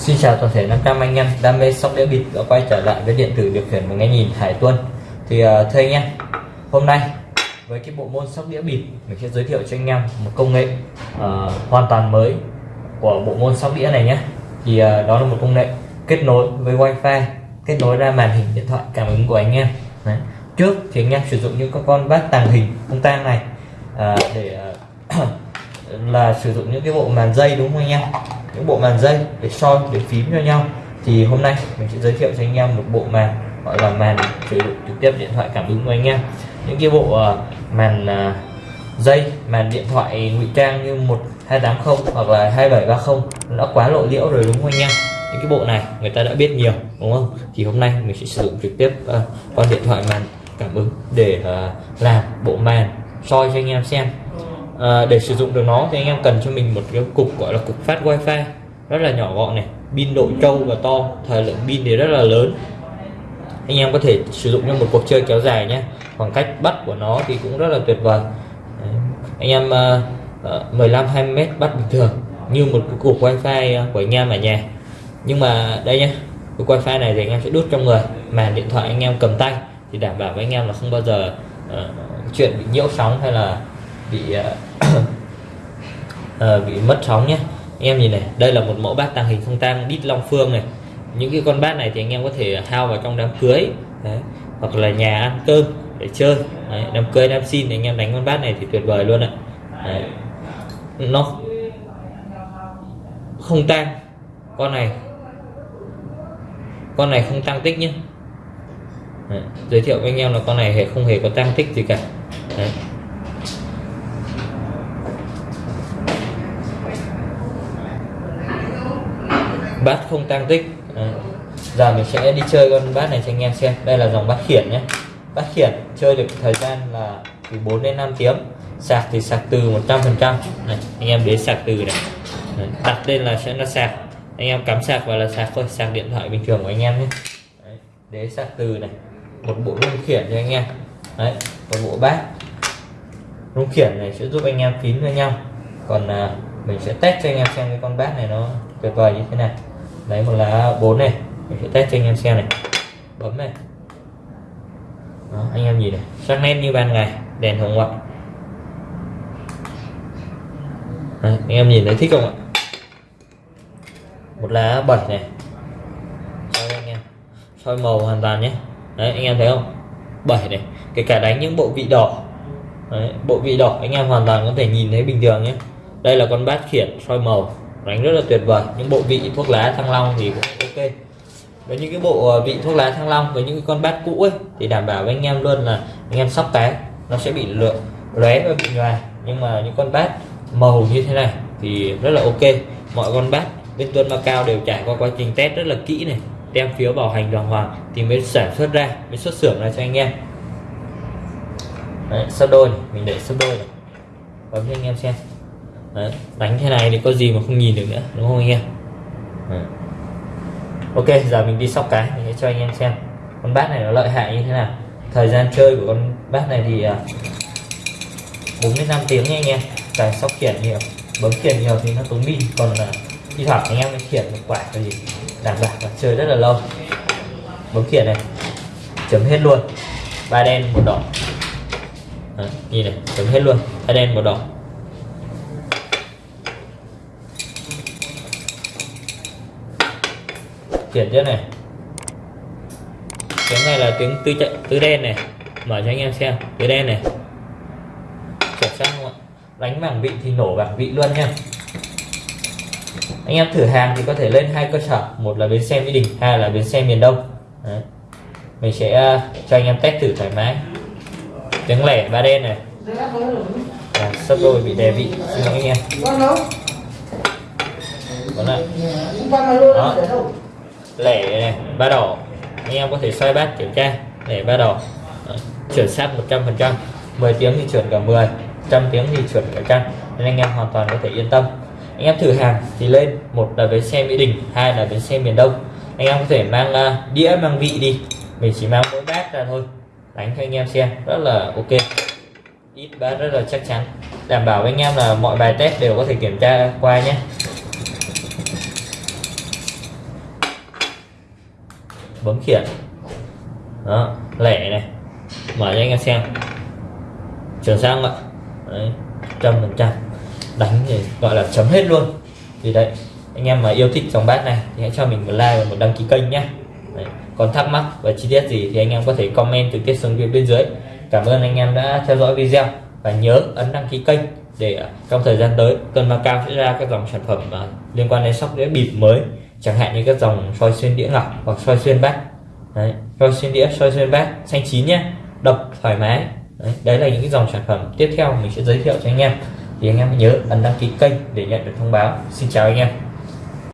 Xin chào toàn thể 500 anh em đam mê sóc đĩa bịp đã quay trở lại với điện tử điều khiển và nghe nhìn Hải Tuân. Thì uh, thưa anh em hôm nay với cái bộ môn sóc đĩa bịp mình sẽ giới thiệu cho anh em một công nghệ uh, hoàn toàn mới của bộ môn sóc đĩa này nhé. Thì uh, đó là một công nghệ kết nối với wifi kết nối ra màn hình điện thoại cảm ứng của anh em. Đấy. trước thì anh em sử dụng những các con bát tàng hình không tang này uh, để uh, là sử dụng những cái bộ màn dây đúng không anh em? Những bộ màn dây để soi để phím cho nhau. Thì hôm nay mình sẽ giới thiệu cho anh em một bộ màn gọi là màn sử dụng trực tiếp điện thoại cảm ứng của anh em. Những cái bộ ờ, màn ờ, dây màn điện thoại ngụy trang như 1280 hoặc là 2730 nó quá lộ liễu rồi đúng không anh em? Những cái bộ này người ta đã biết nhiều đúng không? Thì hôm nay mình sẽ sử dụng trực tiếp ờ, uh, con điện thoại màn cảm ứng để uh, làm bộ màn soi cho anh em xem à, để sử dụng được nó thì anh em cần cho mình một cái cục gọi là cục phát wifi rất là nhỏ gọn này pin độ trâu và to thời lượng pin thì rất là lớn anh em có thể sử dụng cho một cuộc chơi kéo dài nhé khoảng cách bắt của nó thì cũng rất là tuyệt vời Đấy. anh em uh, 15 20 mét bắt bình thường như một cái cục wifi của anh em ở nhà nhưng mà đây nhé cái wifi này thì anh em sẽ đút trong người mà điện thoại anh em cầm tay thì đảm bảo với anh em là không bao giờ uh, chuyện bị nhiễu sóng hay là bị uh, à, bị mất sóng nhé anh em nhìn này đây là một mẫu bát tàng hình không tang đít long phương này những cái con bát này thì anh em có thể hao vào trong đám cưới đấy. hoặc là nhà ăn cơm để chơi đấy. đám cưới đám xin thì anh em đánh con bát này thì tuyệt vời luôn ạ đấy. nó không tang con này con này không tăng tích nhé đấy. giới thiệu với anh em là con này không hề có tăng tích gì cả đấy. Bát không tang tích Đấy. giờ mình sẽ đi chơi con bát này cho anh em xem đây là dòng bát khiển nhé bát khiển chơi được thời gian là từ 4 đến 5 tiếng sạc thì sạc từ 100 phần trăm anh em đến sạc từ này Đấy. đặt lên là sẽ là sạc anh em cắm sạc vào là sạc thôi sạc điện thoại bình thường của anh em nhé Đấy. đế sạc từ này một bộ rung khiển cho anh em Đấy. một bộ bát rung khiển này sẽ giúp anh em phím với nhau còn à, mình sẽ test cho anh em xem cái con bát này nó tuyệt vời như thế nào lấy một lá 4 này. Mình sẽ test cho anh em xem này. Bấm này. Đó, anh em nhìn này. Sắc nét như ban ngày đèn hồng ngoại. Đấy, anh em nhìn thấy thích không ạ? Một lá 7 này. Soi anh em. Soi màu hoàn toàn nhé. Đấy anh em thấy không? 7 này. Kể cả đánh những bộ vị đỏ. Đấy, bộ vị đỏ anh em hoàn toàn có thể nhìn thấy bình thường nhé. Đây là con bát khiển soi màu đánh rất là tuyệt vời. Những bộ vị thuốc lá thăng long thì cũng ok. Với những cái bộ ờ, vị thuốc lá thăng long với những cái con bát cũ ấy thì đảm bảo với anh em luôn là anh em sóc cái nó sẽ bị lượng lóe và bị nhòa. Nhưng mà những con bát màu như thế này thì rất là ok. Mọi con bát bên tuân cao đều trải qua quá trình test rất là kỹ này tem phiếu bảo hành đàng hoàng thì mới sản xuất ra mới xuất xưởng ra cho anh em. Đấy, sắp đôi này. mình để sắp đôi này. Bấm cho anh em xem. Đấy, đánh thế này thì có gì mà không nhìn được nữa đúng không anh em? Ừ. ok giờ mình đi sóc cái mình sẽ cho anh em xem con bát này nó lợi hại như thế nào. Thời gian chơi của con bát này thì à, bốn đến năm tiếng nha anh em. Cài sóc khiển nhiều bấm khiển nhiều thì nó tốn pin còn là thi thoảng anh em mới khiển một quả cái gì đảm bảo là chơi rất là lâu. Bấm khiển này chấm hết luôn. Ba đen một đỏ. Đấy, nhìn này chấm hết luôn. Ba đen một đỏ. Chuyển cho này. Tiếng này là tiếng tư chạy tứ đen này. Mở cho anh em xem tứ đen này. Chuyển sang không ạ? Đánh bảng vị thì nổ bảng vị luôn nha. Anh em thử hàng thì có thể lên hai cơ sở. Một là bến xe mỹ đình hai là bến xe miền đông. Đấy. mình sẽ uh, cho anh em test thử thoải mái. Tiếng lẻ ba đen này. À, sắp đôi bị đè vị. Xin lỗi anh em. Đó lẻ này ba đỏ anh em có thể xoay bát kiểm tra. Lẻ ba đỏ chuẩn xác 100 phần trăm. 10 tiếng thì chuẩn cả 10 trăm tiếng thì chuẩn cả trăm. Nên anh em hoàn toàn có thể yên tâm. Anh em thử hàng thì lên. Một là bến xe mỹ đình hai là bến xe miền đông. Anh em có thể mang uh, đĩa mang vị đi. Mình chỉ mang mỗi bát ra thôi. Đánh cho anh em xem. Rất là ok. Ít bát rất là chắc chắn. Đảm bảo với anh em là mọi bài test đều có thể kiểm tra qua nhé. Bấm khiển. Đó, lẻ này. Mở cho anh em xem. Chuyển sang ạ? Trăm phần trăm. Đánh thì gọi là chấm hết luôn. Thì đấy, anh em mà yêu thích dòng bát này thì hãy cho mình một like và một đăng ký kênh nhé đấy. còn thắc mắc và chi tiết gì thì anh em có thể comment trực tiếp xuống phía bên dưới. Cảm ơn anh em đã theo dõi video và nhớ ấn đăng ký kênh để trong thời gian tới cơn cao sẽ ra các dòng sản phẩm liên quan đến sóc đĩa bịp mới chẳng hạn như các dòng soi xuyên đĩa ngọc hoặc soi xuyên bát. Đấy soi xuyên đĩa soi xuyên bát xanh chín nhé độc thoải mái. Đấy, đấy là những cái dòng sản phẩm tiếp theo mình sẽ giới thiệu cho anh em. Thì anh em nhớ ấn đăng ký kênh để nhận được thông báo. Xin chào anh em.